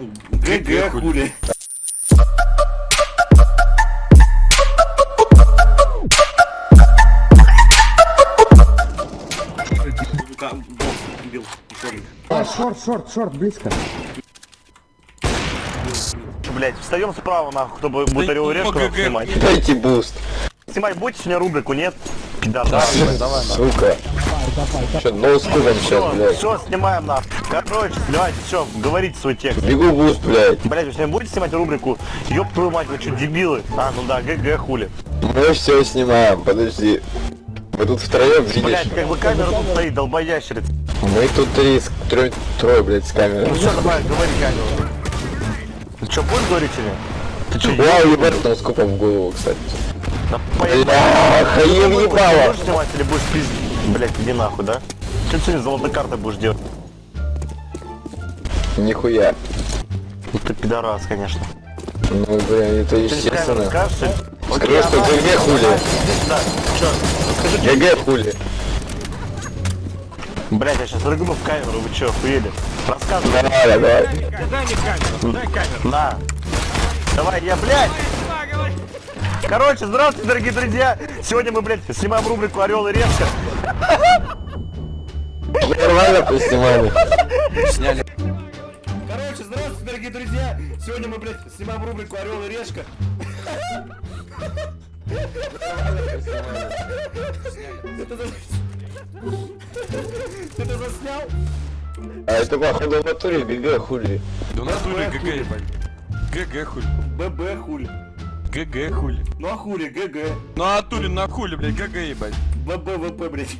GG хули. А, short, short, short, близко. Блять, встаем справа, нахуй, орел и решку снимать. Дайте буст. Снимать будете сегодня рубрику, нет? Да. Сука. Че, noscope ом сейчас, блядь. Все, снимаем нахуй. Короче, давайте, все, говорите свой текст. Бегу буст, блядь. Блять, вы сегодня будете снимать рубрику? Ёб твою мать, вы что, дебилы? А, ну да, GG хули. Мы все снимаем, подожди. Мы тут втроем, видишь? Блять, как бы камера тут стоит, долбоящерица. Мы тут три, трое, трое, блядь, с камерой. Ну все, давай, говори камеру. Ты что, будешь говорить или? Ты что, Вау, ебать, noscope ом в голову, кстати. поебал? Бля, хаем ебало. Будешь снимать или будешь пиздить? Блять, иди нахуй, да? Что ты сегодня золотой картой будешь делать? Нихуя. Ну ты пидорас, конечно. Ну, блин, это естественно. Скажи, что а ГГ хули. Да, чё? ГГ хули. Блять, я сейчас рыгну в камеру, вы чё, охуели? Рассказывай. Давай, давай. На. Давай, я, блядь. Короче, здравствуйте, дорогие друзья. Сегодня мы, блядь, снимаем рубрику Орел и Решка. Нормально поснимали. Короче, здравствуйте, дорогие друзья. Сегодня мы, блядь, снимаем рубрику Орел и Решка. Ты это заснял? А это походу в натуре ГГ хули. Да у нас дури ГГ ебать. ГГ хули. ББ хули. ГГ хули. Ну а хули, ГГ. Ну а тури на хули, блядь, ГГ ебать. ББ, ВП, блядь.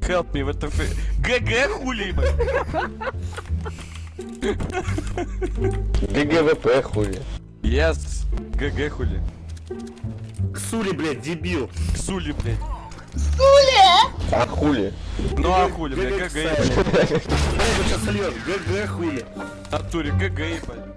Help me, what the fuck. ГГ хули ебать. ГГВП хули. Yes. ГГ хули. Ксули, блядь, дебил. Ксули, блядь. А хули? Ну а хули, блядь, GG ебать. Блядь, сейчас. GG хули. Натуре GG ебать.